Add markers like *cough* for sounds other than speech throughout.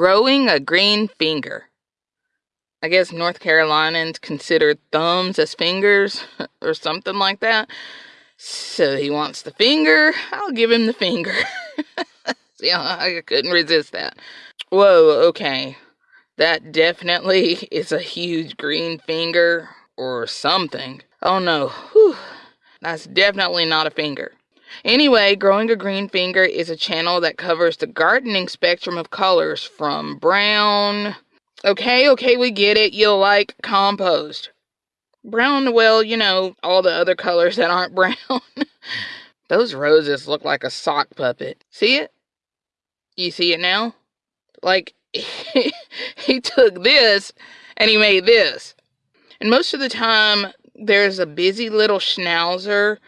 growing a green finger. I guess North Carolinians consider thumbs as fingers *laughs* or something like that. So he wants the finger. I'll give him the finger. *laughs* yeah, I couldn't resist that. Whoa, okay. That definitely *laughs* is a huge green finger or something. Oh no. Whew. That's definitely not a finger. Anyway, Growing a Green Finger is a channel that covers the gardening spectrum of colors from brown. Okay, okay, we get it. You'll like compost. Brown, well, you know, all the other colors that aren't *laughs* brown. Those roses look like a sock puppet. See it? You see it now? Like, *laughs* he took this and he made this. And most of the time, there's a busy little schnauzer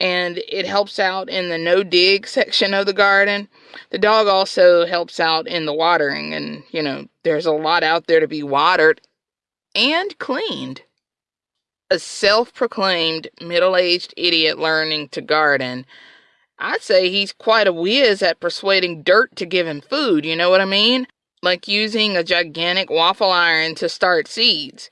and it helps out in the no dig section of the garden. The dog also helps out in the watering, and you know, there's a lot out there to be watered and cleaned. A self proclaimed middle aged idiot learning to garden. I'd say he's quite a whiz at persuading dirt to give him food, you know what I mean? Like using a gigantic waffle iron to start seeds.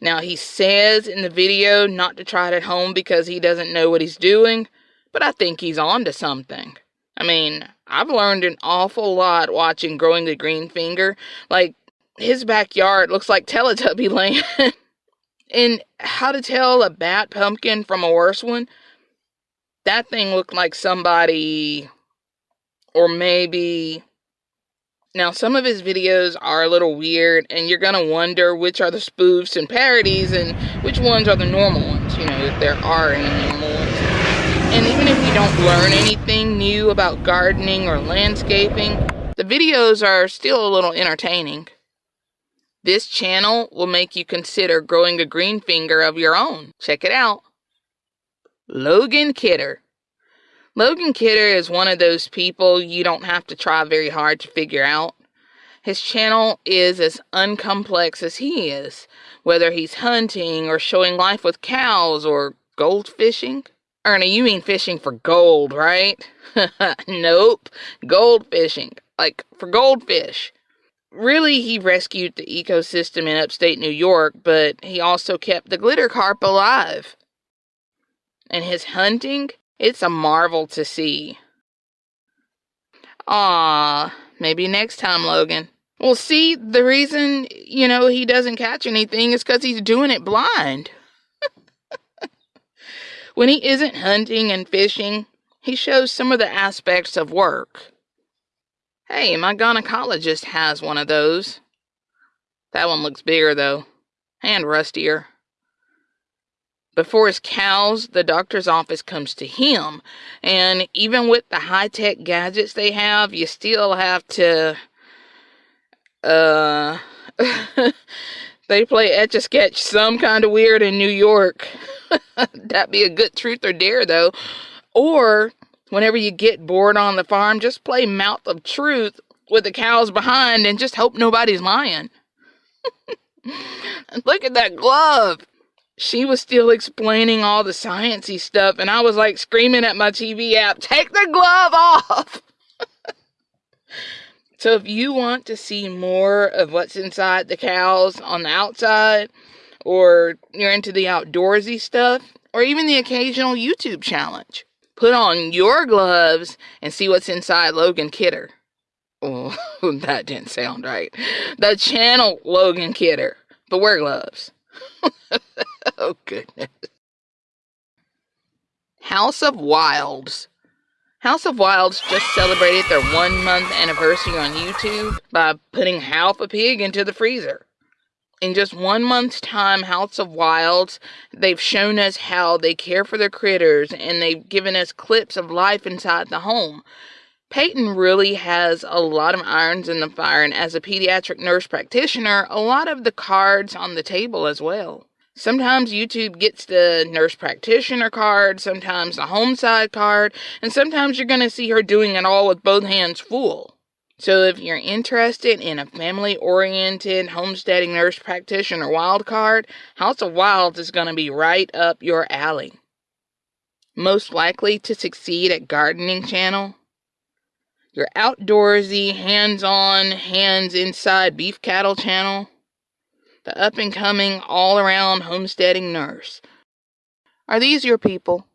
Now, he says in the video not to try it at home because he doesn't know what he's doing, but I think he's on to something. I mean, I've learned an awful lot watching Growing the Green Finger. Like, his backyard looks like Teletubby *laughs* land. and how to tell a bad pumpkin from a worse one? That thing looked like somebody, or maybe now, some of his videos are a little weird, and you're gonna wonder which are the spoofs and parodies and which ones are the normal ones, you know, if there are any normal ones. And even if you don't learn anything new about gardening or landscaping, the videos are still a little entertaining. This channel will make you consider growing a green finger of your own. Check it out. Logan Kidder. Logan Kidder is one of those people you don't have to try very hard to figure out. His channel is as uncomplex as he is, whether he's hunting or showing life with cows or gold fishing. Ernie, you mean fishing for gold, right? *laughs* nope, gold fishing, like for goldfish. Really, he rescued the ecosystem in upstate New York, but he also kept the glitter carp alive. And his hunting it's a marvel to see. Ah, maybe next time, Logan. Well, see, the reason, you know, he doesn't catch anything is because he's doing it blind. *laughs* when he isn't hunting and fishing, he shows some of the aspects of work. Hey, my gynecologist has one of those. That one looks bigger, though, and rustier. Before his cows, the doctor's office comes to him. And even with the high tech gadgets they have, you still have to. Uh. *laughs* they play Etch a Sketch some kind of weird in New York. *laughs* That'd be a good truth or dare, though. Or, whenever you get bored on the farm, just play Mouth of Truth with the cows behind and just hope nobody's lying. *laughs* Look at that glove she was still explaining all the sciency stuff and I was like screaming at my TV app, "Take the glove off." *laughs* so if you want to see more of what's inside the cows on the outside or you're into the outdoorsy stuff or even the occasional YouTube challenge, put on your gloves and see what's inside Logan Kidder. Oh, *laughs* that didn't sound right. The channel Logan Kidder, but wear gloves. *laughs* oh, goodness. House of Wilds. House of Wilds just celebrated their one month anniversary on YouTube by putting half a pig into the freezer. In just one month's time, House of Wilds, they've shown us how they care for their critters and they've given us clips of life inside the home. Peyton really has a lot of irons in the fire, and as a pediatric nurse practitioner, a lot of the cards on the table as well. Sometimes YouTube gets the nurse practitioner card, sometimes the home side card, and sometimes you're going to see her doing it all with both hands full. So if you're interested in a family oriented homesteading nurse practitioner wild card, House of Wilds is going to be right up your alley. Most likely to succeed at gardening channel, your outdoorsy, hands on, hands inside beef cattle channel, the up and coming, all around homesteading nurse. Are these your people?